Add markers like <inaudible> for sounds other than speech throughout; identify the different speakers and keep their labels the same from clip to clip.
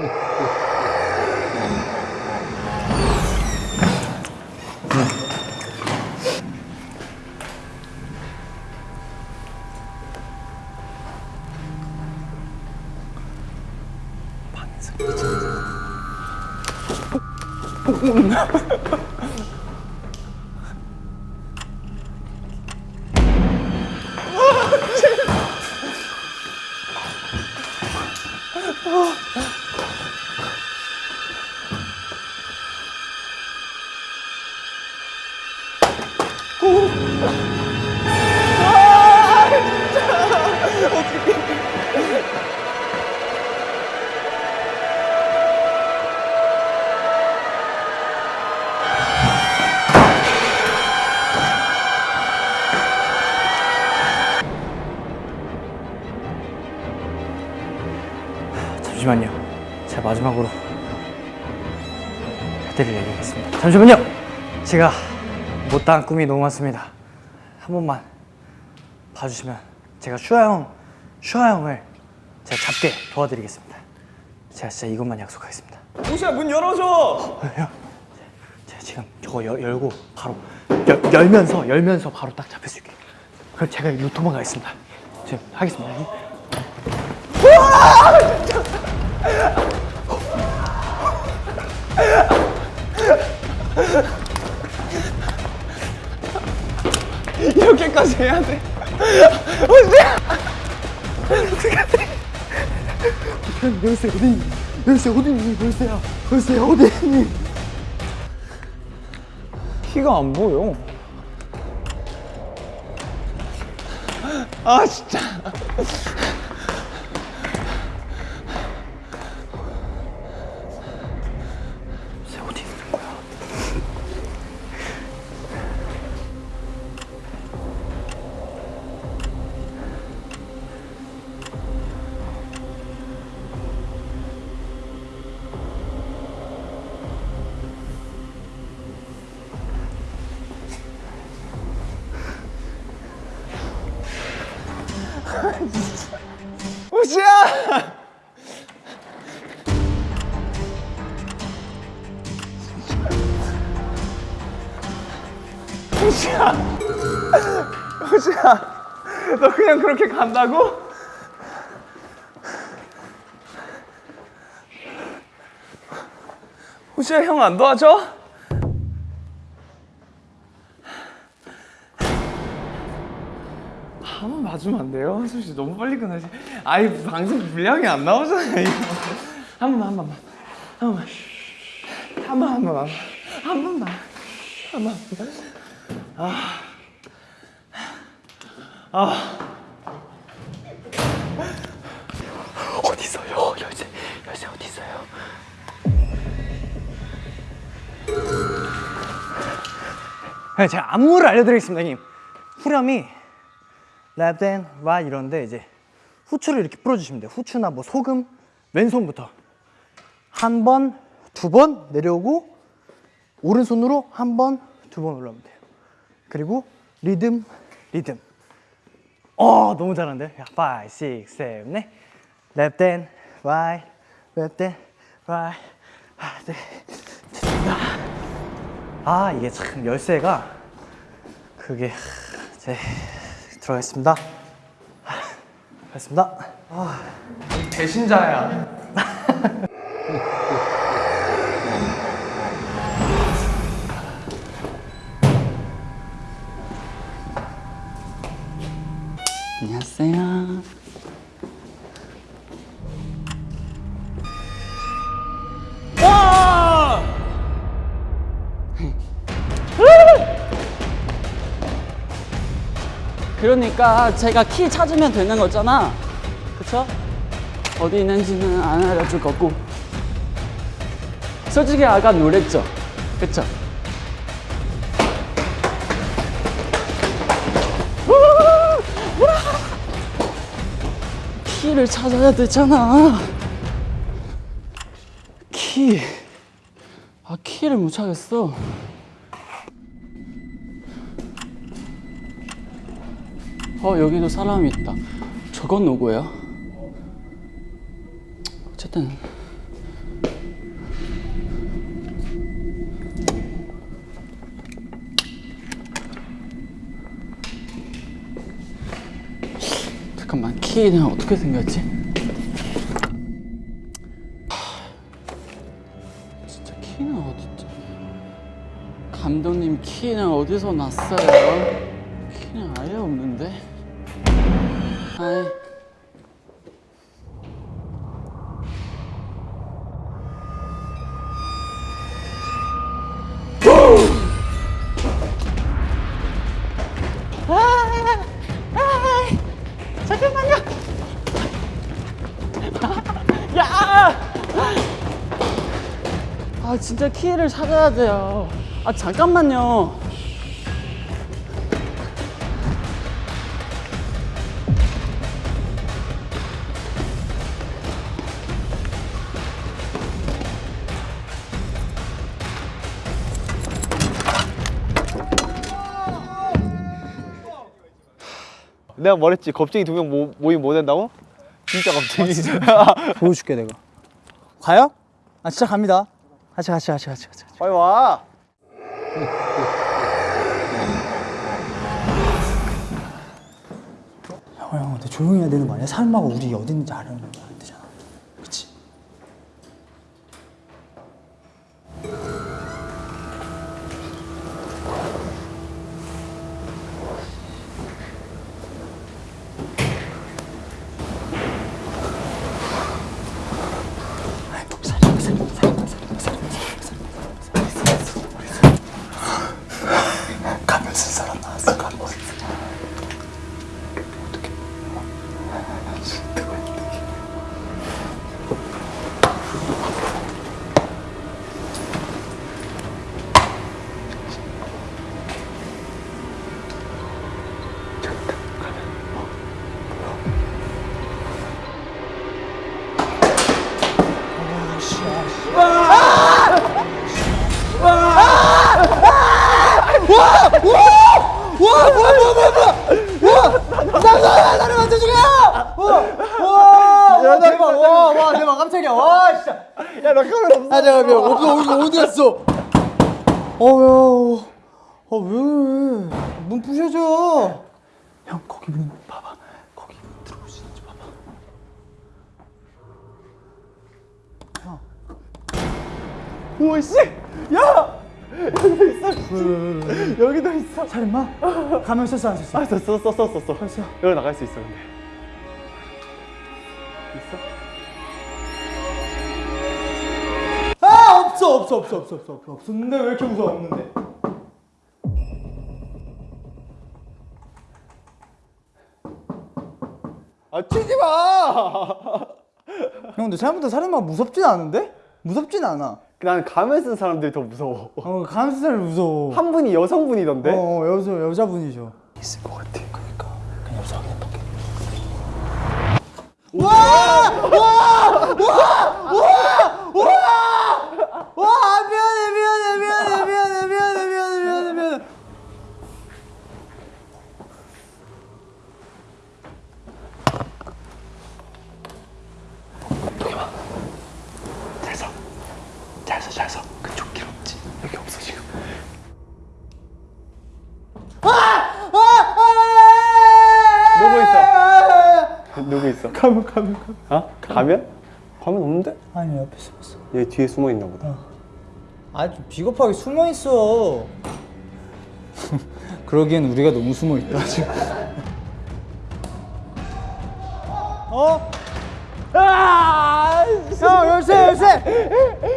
Speaker 1: 반승. <laughs> <laughs> <laughs> 잠시만요. 제가 마지막으로 해드릴 얘기겠습니다. 잠시만요. 제가 못다한 꿈이 너무 많습니다. 한 번만 봐주시면 제가 슈아 형, 슈아 형을 제가 잡게 도와드리겠습니다. 제가 진짜 이것만 약속하겠습니다.
Speaker 2: 우시야 문 열어줘.
Speaker 1: 제가 지금 저거 열, 열고 바로 열, 열면서 열면서 바로 딱 잡힐 수 있게. 그럼 제가 일로 도망가겠습니다. 지금 하겠습니다.
Speaker 2: 이렇게까지 해야 돼.
Speaker 1: 열쇠 어디? 열쇠 어디? 열쇠야. 열쇠야 어디?
Speaker 2: 키가 안 보여. 아 진짜. 우시야. 우시야. 너 그냥 그렇게 간다고? 우시야 형 안 도와줘? 한번 봐주면 안 돼요? 솔직히 너무 빨리 끝나지. 아이 방송 분량이 안 나오잖아요. 한 번만 한 번만 한 번만 한번한 번만 한 번만 한 번만.
Speaker 1: 어디 있어요? 열쇠 열쇠 어디 있어요? 네, 제가 안무를 알려드리겠습니다, 형님. 후렴이 and right 이런데 이제 후추를 이렇게 뿌려주시면 돼요. 후추나 뭐 소금 왼손부터 한 번, 두 번 내려오고 오른손으로 한 번, 두 번 올라오면 돼요. 그리고 리듬, 리듬. 어, 너무 잘하는데? 5, 6, 7, 8. left and right, left and right. 아, 네. 좋습니다. 아, 이게 참 열쇠가 그게 제 들어가겠습니다. 가겠습니다.
Speaker 2: 배신자야.
Speaker 3: 안녕하세요.
Speaker 2: 와!
Speaker 3: 그러니까 제가 키 찾으면 되는 거잖아. 그쵸? 어디 있는지는 안 알려줄 거고. 솔직히 아까 놀랬죠? 그쵸? 키를 찾아야 되잖아. 키. 아, 키를 못 찾겠어. 어, 여기도 사람이 있다. 저건 누구예요? 어쨌든 키는 어떻게 생겼지? 진짜 키는 어딨지? 감독님 키는 어디서 났어요? 키는 아예 없는데? 아이 <laughs> 야! 아 진짜 키를 찾아야 돼요. 아 잠깐만요.
Speaker 2: 내가 말했지 겁쟁이 두 명 모임 못 한다고? 진짜 겁쟁이 <laughs>
Speaker 1: 보여줄게 내가. 가요? 아 진짜 갑니다. 같이 같이 같이 같이 같이.
Speaker 2: 빨리 와
Speaker 1: 형, 형, 근데 조용히 해야 되는 거 아니야? 사람하고 우리 어디 있는지 알아야 아, 잠깐만. 어디, 어디, 어디 갔어? 어, 야. 아, 왜? 문 부셔줘. 형, 거기 문 봐봐. 거기 문 들어올 수 있는지 봐봐. 형. 우와, 씨. 야! 여기도 있어. 여기도 있어. 살인마? 가면 썼어, 안 썼어?
Speaker 2: 아 썼어 썼어 썼어 썼어 여기 나갈 수 있어 근데
Speaker 1: 아 없어 없어 없어 없어 없어 없어 없었는데 왜 이렇게 무서워? 없는데.
Speaker 2: 아 치지 마! <laughs>
Speaker 1: 형 근데 생각보다 살인마 무섭진 않은데? 무섭진 않아.
Speaker 2: 나는 가면 쓴 사람들이 더 무서워.
Speaker 1: 어 감스살 무서워.
Speaker 2: 한 분이 여성분이던데?
Speaker 1: 어 여자 여자분이죠.
Speaker 2: 있을 것 같아.
Speaker 1: 그러니까. 그냥 여자 확인해볼게. 와 미안해 미안해 미안해 미안해 미안해 미안해 미안해 미안해.
Speaker 2: 잘서잘서 그쪽 길 없지? 여기 없어 지금. 누구 있어? 누구 있어?
Speaker 1: 가면 가면 가면.
Speaker 2: 어? 가면? 가면 없는데?
Speaker 1: 아니 옆에 숨었어.
Speaker 2: 얘 뒤에 숨어 있나 보다
Speaker 1: 아 좀 비겁하게 숨어 있어. <laughs> 그러기엔 우리가 너무 숨어 있다 지금. <laughs> 어? 아! 형 열쇠 열쇠!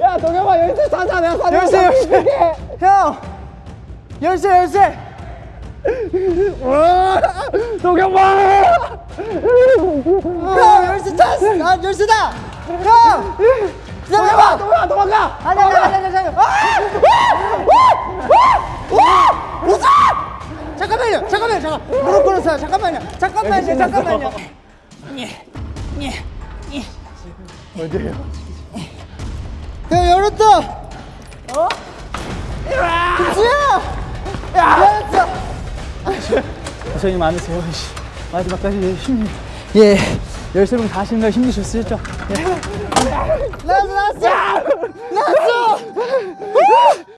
Speaker 2: 야 동영아 열쇠 사자 내가 사자
Speaker 1: 열쇠 열쇠. 형! 열쇠 열쇠!
Speaker 2: 동영아
Speaker 1: 형 열쇠 찾았어. 나 열쇠다. 형!
Speaker 2: 동영아 도망가
Speaker 1: 아니 아니 아니 아니 아니 웃어 잠깐만요 잠깐만요 잠깐. 무릎 꿇었어요. 잠깐만요 잠깐만요 잠깐만요.
Speaker 2: 어디에요?
Speaker 1: 형 열었다. 어? 김수야! 야! 열었어. 고생이 많으세요 씨. 마지막까지 힘이 예 열세 명다 하시는 거 힘드셨으셨죠? 예 夏夏夏夏夏夏